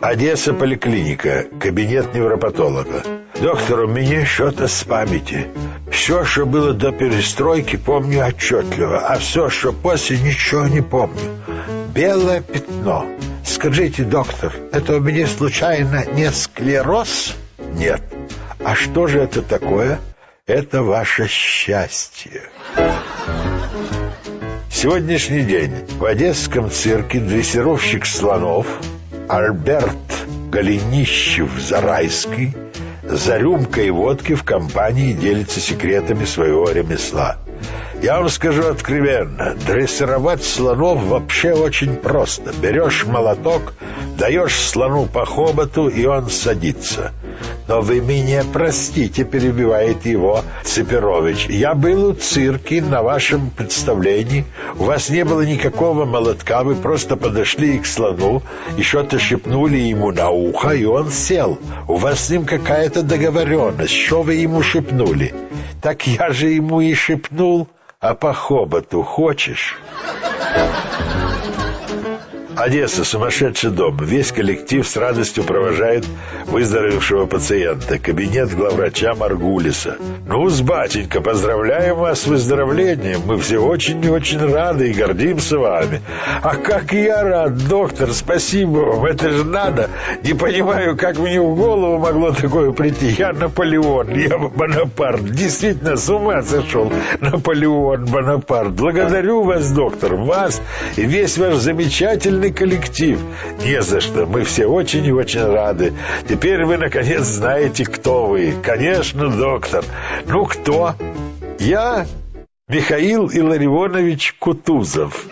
Одесса поликлиника, кабинет невропатолога. Доктор, у меня что-то с памяти. Все, что было до перестройки, помню отчетливо, а все, что после, ничего не помню. Белое пятно. Скажите, доктор, это у меня случайно не склероз? Нет. А что же это такое? Это ваше счастье. Сегодняшний день в Одесском цирке дрессировщик слонов Альберт Голенищев-Зарайский за рюмкой водки в компании делится секретами своего ремесла. Я вам скажу откровенно, дрессировать слонов вообще очень просто. Берешь молоток, даешь слону по хоботу, и он садится. Но вы меня простите, перебивает его Цепирович. Я был у цирки на вашем представлении. У вас не было никакого молотка, вы просто подошли к слону и что-то шепнули ему на ухо, и он сел. У вас с ним какая-то договоренность. Что вы ему шепнули? Так я же ему и шепнул. А по хоботу хочешь? Одесса, сумасшедший дом. Весь коллектив с радостью провожает выздоровевшего пациента. Кабинет главврача Маргулиса. ну с батенька, поздравляем вас с выздоровлением. Мы все очень и очень рады и гордимся вами. А как я рад, доктор, спасибо вам. Это же надо. Не понимаю, как мне в голову могло такое прийти. Я Наполеон, я Бонапарт. Действительно, с ума сошел. Наполеон, Бонапарт. Благодарю вас, доктор, вас и весь ваш замечательный замечательный коллектив. Не за что. Мы все очень и очень рады. Теперь вы, наконец, знаете, кто вы. Конечно, доктор. Ну, кто? Я Михаил Илларионович Кутузов.